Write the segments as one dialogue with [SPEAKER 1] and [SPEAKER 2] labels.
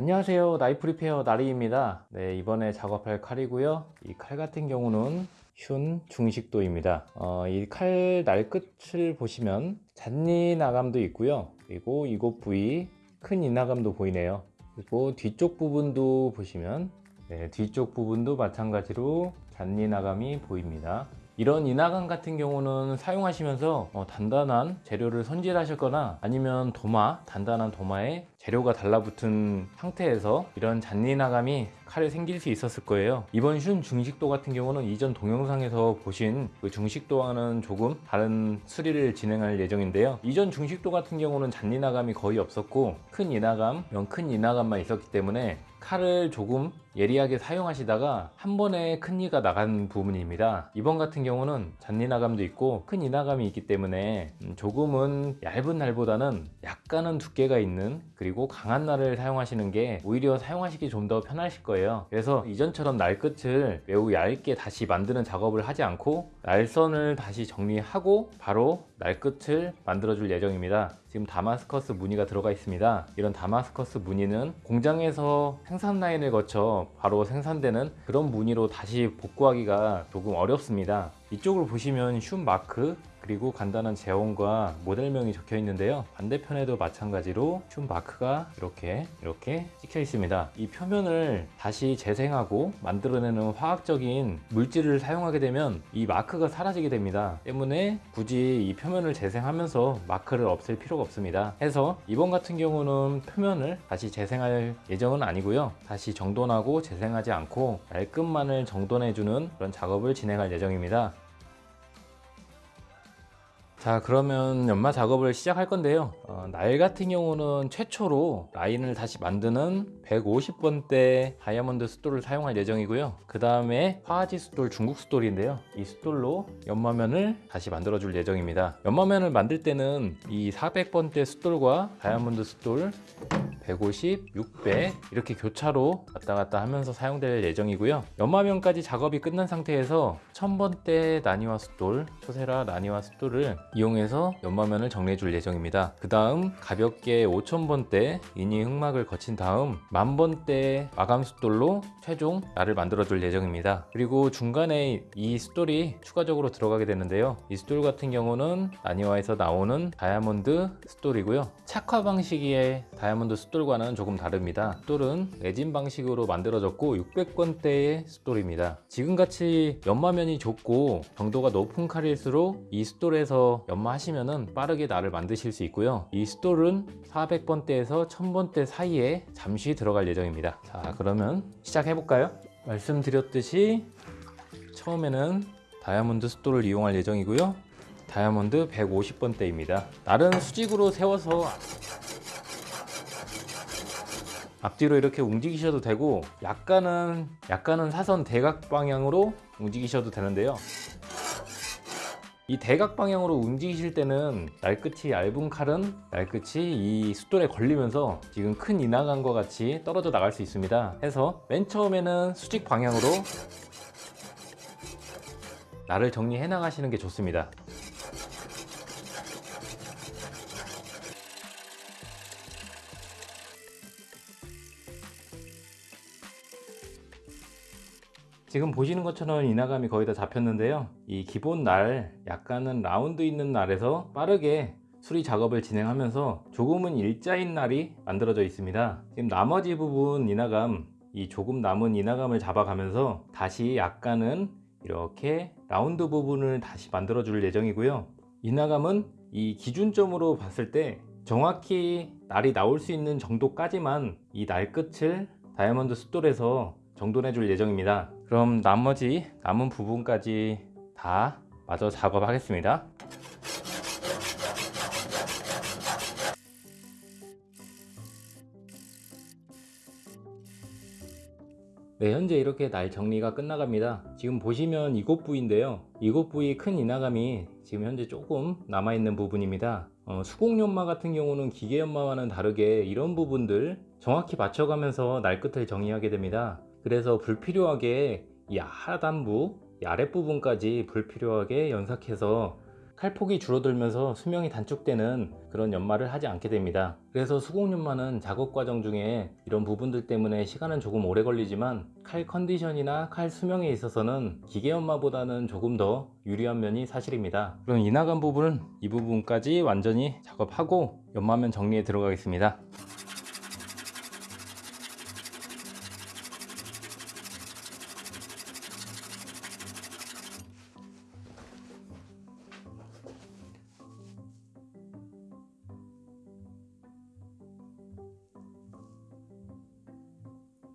[SPEAKER 1] 안녕하세요. 나이프 리페어 나리입니다. 네 이번에 작업할 칼이고요. 이 칼 같은 경우는 슌 중식도입니다. 어, 이칼 날 끝을 보시면 잔니 나감도 있고요. 그리고 이곳 부위 큰 이나감도 보이네요. 그리고 뒤쪽 부분도 보시면 네, 뒤쪽 부분도 마찬가지로 잔니 나감이 보입니다 이런 인화감 같은 경우는 사용하시면서 어, 단단한 재료를 손질하셨거나 아니면 도마, 단단한 도마에 재료가 달라붙은 상태에서 이런 잔인화감이 칼에 생길 수 있었을 거예요. 이번 슌 중식도 같은 경우는 이전 동영상에서 보신 그 중식도와는 조금 다른 수리를 진행할 예정인데요. 이전 중식도 같은 경우는 잔인화감이 거의 없었고 큰 인화감, 큰 인화감만 있었기 때문에 칼을 조금 예리하게 사용하시다가 한 번에 큰 이가 나간 부분입니다. 이번 같은 경우는 잔니나감도 있고 큰 이나감이 있기 때문에 음, 조금은 얇은 날보다는 약간은 두께가 있는 그리고 강한 날을 사용하시는 게 오히려 사용하시기 좀 더 편하실 거예요 그래서 이전처럼 날 끝을 매우 얇게 다시 만드는 작업을 하지 않고 날선을 다시 정리하고 바로 날 끝을 만들어 줄 예정입니다. 지금 다마스커스 무늬가 들어가 있습니다. 이런 다마스커스 무늬는 공장에서 생산 라인을 거쳐 바로 생산되는 그런 무늬로 다시 복구하기가 조금 어렵습니다. 이쪽을 보시면 슌 마크 그리고 간단한 재원과 모델명이 적혀 있는데요. 반대편에도 마찬가지로 슌 마크가 이렇게 이렇게 찍혀 있습니다. 이 표면을 다시 재생하고 만들어내는 화학적인 물질을 사용하게 되면 이 마크가 사라지게 됩니다. 때문에 굳이 이 표면을 재생하면서 마크를 없앨 필요가 없습니다. 해서 이번 같은 경우는 표면을 다시 재생할 예정은 아니고요. 다시 정돈하고 재생하지 않고 말끔만을 정돈해주는 그런 작업을 진행할 예정입니다 자 그러면 연마 작업을 시작할 건데요. 어, 날 같은 경우는 최초로 라인을 다시 만드는 150번대 다이아몬드 숫돌을 사용할 예정이고요. 그 다음에 화하지 숫돌 중국 숫돌인데요. 이 숫돌로 연마면을 다시 만들어 줄 예정입니다. 연마면을 만들 때는 이 400번대 숫돌과 다이아몬드 숫돌 150, 600 이렇게 교차로 왔다 갔다 하면서 사용될 예정이고요. 연마면까지 작업이 끝난 상태에서 1000번대 나니와 숫돌, 초세라 나니와 숫돌을 이용해서 연마면을 정리해 줄 예정입니다. 그 다음 가볍게 5000번대 이니 흑막을 거친 다음 만번대 마감 숫돌로 최종 날을 만들어 줄 예정입니다. 그리고 중간에 이 숫돌이 추가적으로 들어가게 되는데요. 이 숫돌 같은 경우는 나니와에서 나오는 다이아몬드 숫돌이고요. 착화 방식의 다이아몬드 숫돌과는 조금 다릅니다. 숫돌은 레진 방식으로 만들어졌고 600번대의 숫돌입니다. 지금같이 연마면이 좁고 정도가 높은 칼일수록 이 숫돌에서 연마하시면 빠르게 날을 만드실 수 있고요. 이 스톨은 400번대에서 1000번대 사이에 잠시 들어 갈 예정입니다. 자 그러면 시작해 볼까요? 말씀드렸듯이 처음에는 다이아몬드 스톨을 이용할 예정이고요. 다이아몬드 150번대입니다. 날은 수직으로 세워서 앞뒤로 이렇게 움직이셔도 되고 약간은 약간은 사선 대각 방향으로 움직이셔도 되는데요 이 대각 방향으로 움직이실 때는 날끝이 얇은 칼은 날끝이 이 숫돌에 걸리면서 지금 큰 인화감과 같이 떨어져 나갈 수 있습니다. 해서 맨 처음에는 수직 방향으로 날을 정리해 나가시는 게 좋습니다 지금 보시는 것처럼 인화감이 거의 다 잡혔는데요. 이 기본 날 약간은 라운드 있는 날에서 빠르게 수리 작업을 진행하면서 조금은 일자인 날이 만들어져 있습니다. 지금 나머지 부분 인화감 이 조금 남은 인화감을 잡아가면서 다시 약간은 이렇게 라운드 부분을 다시 만들어 줄 예정이고요. 인화감은 이 기준점으로 봤을 때 정확히 날이 나올 수 있는 정도까지만 이 날 끝을 다이아몬드 숫돌에서 정돈해 줄 예정입니다 그럼 나머지 남은 부분까지 다 마저 작업하겠습니다. 네 현재 이렇게 날 정리가 끝나갑니다. 지금 보시면 이곳 부위인데요. 이곳 부위 큰 인화감이 지금 현재 조금 남아있는 부분입니다. 어, 수공연마 같은 경우는 기계연마와는 다르게 이런 부분들 정확히 맞춰가면서 날 끝을 정리하게 됩니다 그래서 불필요하게 이 하단부 이 아랫부분까지 불필요하게 연삭해서 칼폭이 줄어들면서 수명이 단축되는 그런 연마를 하지 않게 됩니다. 그래서 수공 연마는 작업 과정 중에 이런 부분들 때문에 시간은 조금 오래 걸리지만 칼 컨디션이나 칼 수명에 있어서는 기계 연마보다는 조금 더 유리한 면이 사실입니다. 그럼 이 나간 부분은 이 부분까지 완전히 작업하고 연마면 정리에 들어가겠습니다.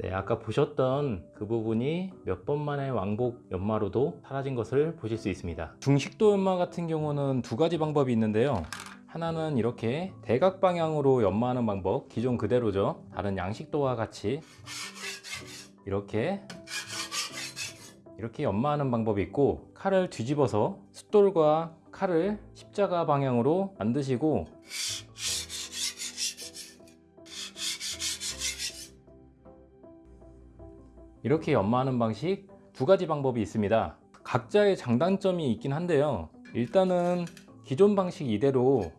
[SPEAKER 1] 네, 아까 보셨던 그 부분이 몇 번 만에 왕복 연마로도 사라진 것을 보실 수 있습니다. 중식도 연마 같은 경우는 두 가지 방법이 있는데요. 하나는 이렇게 대각 방향으로 연마하는 방법, 기존 그대로죠. 다른 양식도와 같이 이렇게 이렇게 연마하는 방법이 있고 칼을 뒤집어서 숫돌과 칼을 십자가 방향으로 만드시고 이렇게 연마하는 방식 두 가지 방법이 있습니다. 각자의 장단점이 있긴 한데요. 일단은 기존 방식 이대로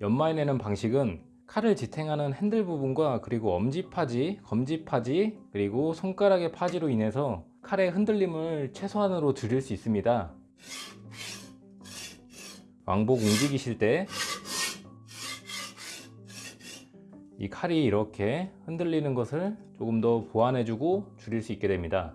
[SPEAKER 1] 연마해내는 방식은 칼을 지탱하는 핸들 부분과 그리고 엄지 파지, 검지 파지, 그리고 손가락의 파지로 인해서 칼의 흔들림을 최소한으로 줄일 수 있습니다. 왕복 움직이실 때 이 칼이 이렇게 흔들리는 것을 조금 더 보완해주고 줄일 수 있게 됩니다.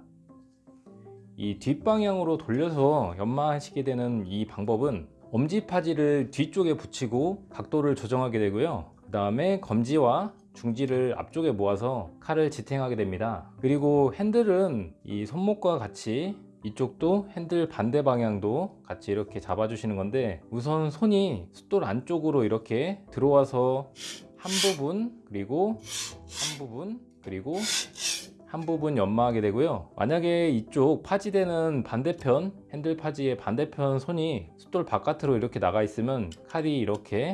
[SPEAKER 1] 이 뒷방향으로 돌려서 연마하시게 되는 이 방법은 엄지파지를 뒤쪽에 붙이고 각도를 조정하게 되고요. 그 다음에 검지와 중지를 앞쪽에 모아서 칼을 지탱하게 됩니다. 그리고 핸들은 이 손목과 같이 이쪽도 핸들 반대 방향도 같이 이렇게 잡아주시는 건데 우선 손이 숫돌 안쪽으로 이렇게 들어와서 한 부분 그리고 한 부분 그리고 한 부분 연마하게 되고요. 만약에 이쪽 파지되는 반대편 핸들 파지의 반대편 손이 숫돌 바깥으로 이렇게 나가 있으면 칼이 이렇게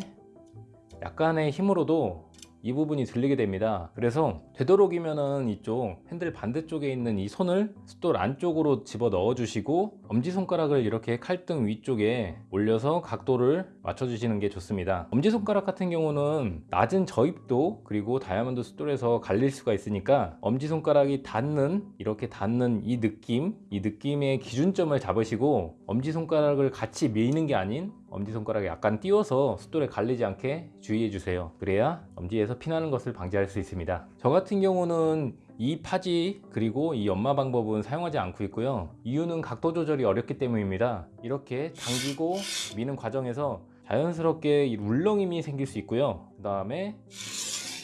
[SPEAKER 1] 약간의 힘으로도 이 부분이 들리게 됩니다. 그래서 되도록이면은 이쪽 핸들 반대쪽에 있는 이 손을 숫돌 안쪽으로 집어 넣어 주시고 엄지손가락을 이렇게 칼등 위쪽에 올려서 각도를 맞춰 주시는 게 좋습니다. 엄지손가락 같은 경우는 낮은 저입도 그리고 다이아몬드 숫돌에서 갈릴 수가 있으니까 엄지손가락이 닿는 이렇게 닿는 이 느낌 이 느낌의 기준점을 잡으시고 엄지손가락을 같이 미는 게 아닌 엄지손가락에 약간 띄워서 숫돌에 갈리지 않게 주의해 주세요. 그래야 엄지에서 피나는 것을 방지할 수 있습니다. 저 같은 경우는 이 파지 그리고 이 연마 방법은 사용하지 않고 있고요. 이유는 각도 조절이 어렵기 때문입니다. 이렇게 당기고 미는 과정에서 자연스럽게 이 울렁임이 생길 수 있고요. 그 다음에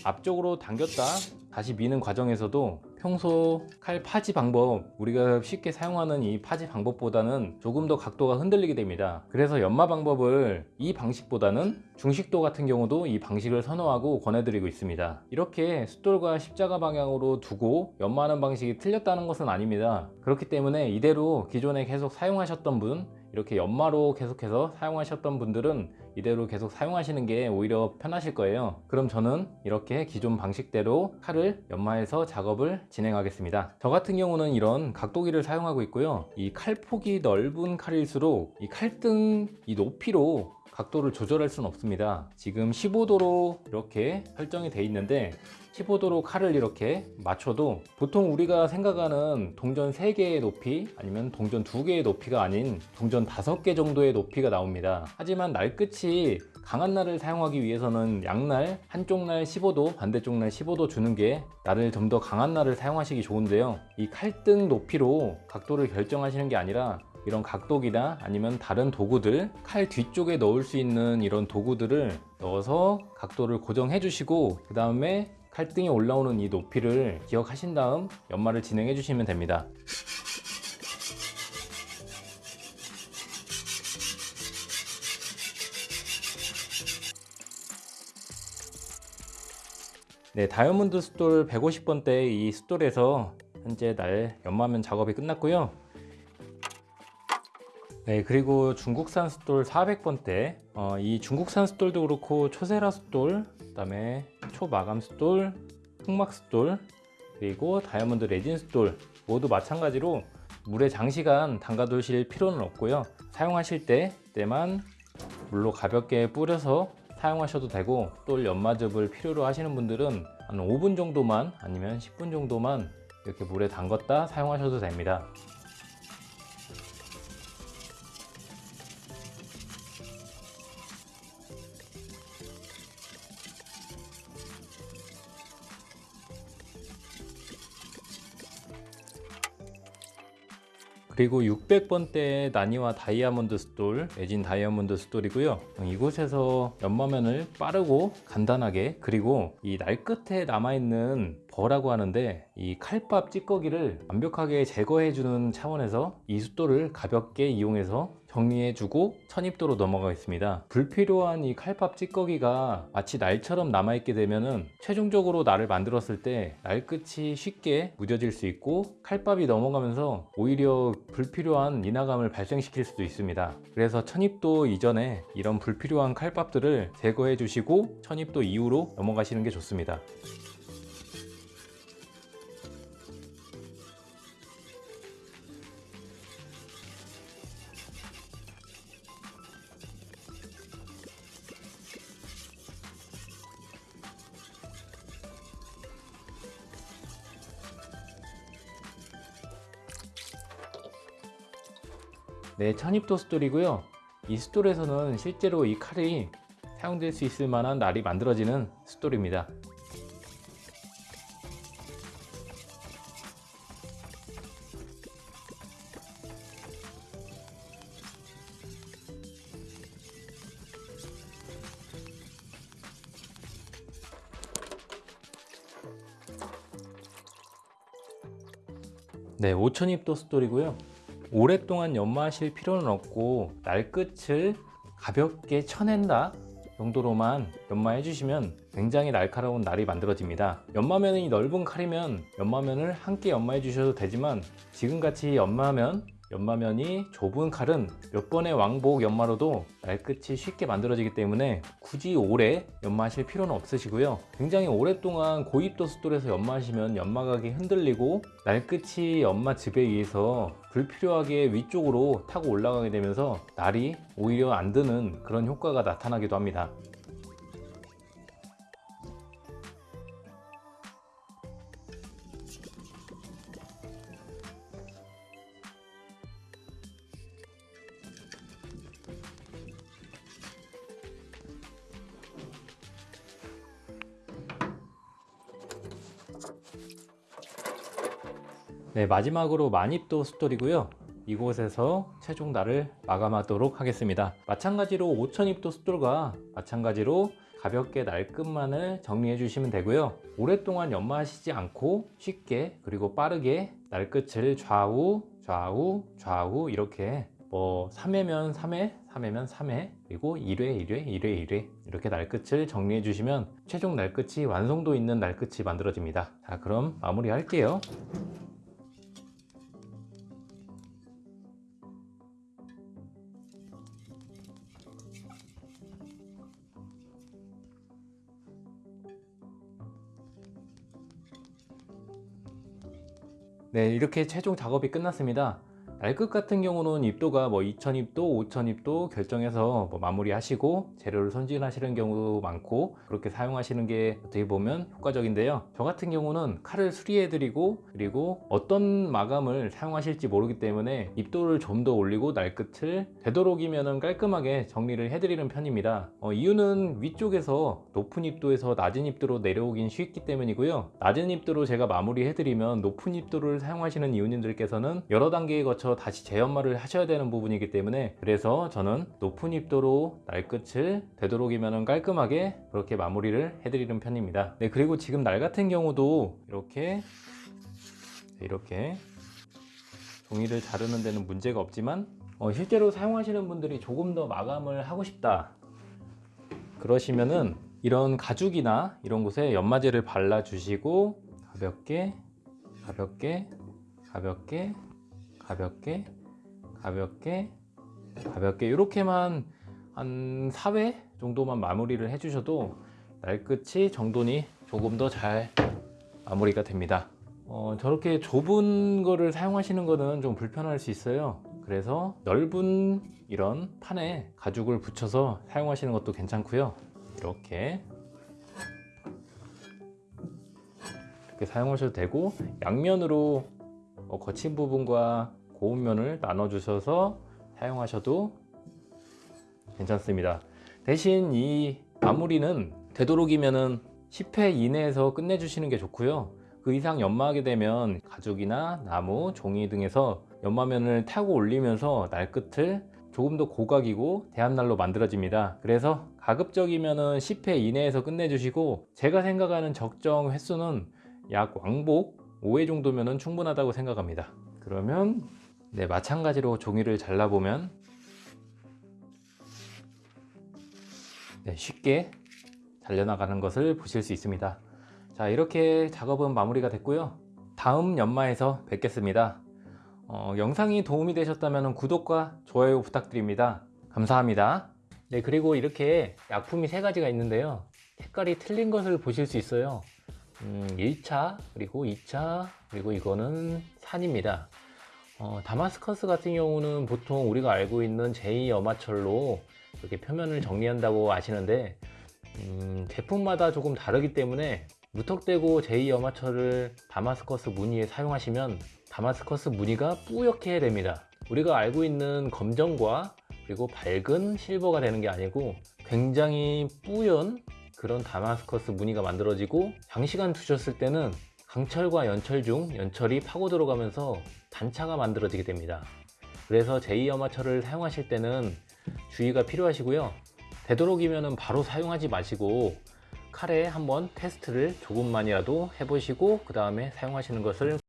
[SPEAKER 1] 앞쪽으로 당겼다. 다시 미는 과정에서도 평소 칼 파지 방법 우리가 쉽게 사용하는 이 파지 방법보다는 조금 더 각도가 흔들리게 됩니다. 그래서 연마 방법을 이 방식보다는 중식도 같은 경우도 이 방식을 선호하고 권해드리고 있습니다. 이렇게 숫돌과 십자가 방향으로 두고 연마하는 방식이 틀렸다는 것은 아닙니다. 그렇기 때문에 이대로 기존에 계속 사용하셨던 분 이렇게 연마로 계속해서 사용하셨던 분들은 이대로 계속 사용하시는 게 오히려 편하실 거예요. 그럼 저는 이렇게 기존 방식대로 칼을 연마해서 작업을 진행하겠습니다. 저 같은 경우는 이런 각도기를 사용하고 있고요. 이 칼폭이 넓은 칼일수록 이 칼등 이 높이로 각도를 조절할 수는 없습니다. 지금 15도로 이렇게 설정이 되어 있는데 15도로 칼을 이렇게 맞춰도 보통 우리가 생각하는 동전 3개의 높이 아니면 동전 2개의 높이가 아닌 동전 5개 정도의 높이가 나옵니다. 하지만 날 끝이 강한 날을 사용하기 위해서는 양날 한쪽 날 15도 반대쪽 날 15도 주는 게 날을 좀더 강한 날을 사용하시기 좋은데요. 이 칼등 높이로 각도를 결정하시는 게 아니라 이런 각도기나 아니면 다른 도구들 칼 뒤쪽에 넣을 수 있는 이런 도구들을 넣어서 각도를 고정해 주시고 그 다음에 칼등에 올라오는 이 높이를 기억하신 다음 연마를 진행해 주시면 됩니다. 네 다이아몬드 숫돌 150번대 이 숫돌에서 현재 날 연마면 작업이 끝났고요 네 그리고 중국산 숫돌 400번대 어, 이 중국산 숫돌도 그렇고 초세라 숫돌 그 다음에 초마감 숫돌 흑막 숫돌 그리고 다이아몬드 레진 숫돌 모두 마찬가지로 물에 장시간 담가 두실 필요는 없고요. 사용하실 때 때만 물로 가볍게 뿌려서 사용하셔도 되고 또 연마즙을 필요로 하시는 분들은 한 5분 정도만 아니면 10분 정도만 이렇게 물에 담갔다 사용하셔도 됩니다 그리고 600번대 나니와 다이아몬드 stone 매진 다이아몬드 stone이고요. 이곳에서 연마면을 빠르고 간단하게 그리고 이 날 끝에 남아있는 burr라고 하는데 이 칼밥 찌꺼기를 완벽하게 제거해 주는 차원에서 이 숫돌을 가볍게 이용해서 정리해 주고 천입도로 넘어가겠습니다. 불필요한 이 칼밥 찌꺼기가 마치 날처럼 남아 있게 되면은 최종적으로 날을 만들었을 때 날 끝이 쉽게 무뎌질 수 있고 칼밥이 넘어가면서 오히려 불필요한 이나감을 발생시킬 수도 있습니다. 그래서 천입도 이전에 이런 불필요한 칼밥들을 제거해 주시고 천입도 이후로 넘어가시는 게 좋습니다 네, 천입도 스톨이고요. 이 스톨에서는 실제로 이 칼이 사용될 수 있을 만한 날이 만들어지는 스톨입니다. 네, 5000입도 스톨이고요. 오랫동안 연마하실 필요는 없고 날 끝을 가볍게 쳐낸다 정도로만 연마해 주시면 굉장히 날카로운 날이 만들어집니다. 연마면이 넓은 칼이면 연마면을 함께 연마해 주셔도 되지만 지금같이 연마면 연마면이 좁은 칼은 몇 번의 왕복 연마로도 날끝이 쉽게 만들어지기 때문에 굳이 오래 연마하실 필요는 없으시고요. 굉장히 오랫동안 고입도 숫돌에서 연마하시면 연마각이 흔들리고 날끝이 연마 즙에 의해서 불필요하게 위쪽으로 타고 올라가게 되면서 날이 오히려 안 드는 그런 효과가 나타나기도 합니다 네, 마지막으로 만입도 숫돌이고요. 이곳에서 최종 날을 마감하도록 하겠습니다. 마찬가지로 5000입도 숫돌과 마찬가지로 가볍게 날끝만을 정리해 주시면 되고요. 오랫동안 연마하시지 않고 쉽게 그리고 빠르게 날끝을 좌우 좌우 좌우 이렇게 뭐 3회면 3회, 3회면 3회, 그리고 1회, 1회, 1회, 1회 이렇게 날끝을 정리해 주시면 최종 날끝이 완성도 있는 날끝이 만들어집니다. 자, 그럼 마무리 할게요. 네 이렇게 최종 작업이 끝났습니다 날끝 같은 경우는 입도가 뭐 2000입도 5000입도 결정해서 뭐 마무리 하시고 재료를 손질하시는 경우도 많고 그렇게 사용하시는 게 어떻게 보면 효과적인데요. 저 같은 경우는 칼을 수리해 드리고 그리고 어떤 마감을 사용하실지 모르기 때문에 입도를 좀 더 올리고 날끝을 되도록이면 깔끔하게 정리를 해 드리는 편입니다. 어, 이유는 위쪽에서 높은 입도에서 낮은 입도로 내려오긴 쉽기 때문이고요. 낮은 입도로 제가 마무리 해 드리면 높은 입도를 사용하시는 이웃님들께서는 여러 단계에 거쳐 다시 재연마를 하셔야 되는 부분이기 때문에 그래서 저는 높은 입도로 날 끝을 되도록이면 깔끔하게 그렇게 마무리를 해드리는 편입니다. 네 그리고 지금 날 같은 경우도 이렇게 이렇게 종이를 자르는 데는 문제가 없지만 어, 실제로 사용하시는 분들이 조금 더 마감을 하고 싶다. 그러시면은 이런 가죽이나 이런 곳에 연마제를 발라 주시고 가볍게 가볍게 가볍게 가볍게 가볍게 가볍게 이렇게만 한 4회 정도만 마무리를 해주셔도 날끝이 정돈이 조금 더 잘 마무리가 됩니다 어, 저렇게 좁은 거를 사용하시는 거는 좀 불편할 수 있어요. 그래서 넓은 이런 판에 가죽을 붙여서 사용하시는 것도 괜찮고요. 이렇게 이렇게 사용하셔도 되고 양면으로 어, 거친 부분과 고운 면을 나눠 주셔서 사용하셔도 괜찮습니다. 대신 이 마무리는 되도록이면은 10회 이내에서 끝내주시는 게 좋고요. 그 이상 연마하게 되면 가죽이나 나무, 종이 등에서 연마면을 타고 올리면서 날 끝을 조금 더 고각이고 대합날로 만들어집니다. 그래서 가급적이면 은 10회 이내에서 끝내주시고 제가 생각하는 적정 횟수는 약 왕복 5회 정도면 충분하다고 생각합니다. 그러면 네, 마찬가지로 종이를 잘라보면 네, 쉽게 잘려나가는 것을 보실 수 있습니다. 자 이렇게 작업은 마무리가 됐고요. 다음 연마에서 뵙겠습니다. 어, 영상이 도움이 되셨다면 구독과 좋아요 부탁드립니다. 감사합니다. 네 그리고 이렇게 약품이 세 가지가 있는데요. 색깔이 틀린 것을 보실 수 있어요. 음, 1차 그리고 2차 그리고 이거는 산입니다. 어, 다마스커스 같은 경우는 보통 우리가 알고 있는 제2여마철로 이렇게 표면을 정리한다고 아시는데 음, 제품마다 조금 다르기 때문에 무턱대고 제2여마철을 다마스커스 무늬에 사용하시면 다마스커스 무늬가 뿌옇게 됩니다. 우리가 알고 있는 검정과 그리고 밝은 실버가 되는 게 아니고 굉장히 뿌연 그런 다마스커스 무늬가 만들어지고 장시간 두셨을 때는 강철과 연철 중 연철이 파고 들어가면서 단차가 만들어지게 됩니다. 그래서 제2여마철을 사용하실 때는 주의가 필요하시고요. 되도록이면 바로 사용하지 마시고 칼에 한번 테스트를 조금만이라도 해보시고 그 다음에 사용하시는 것을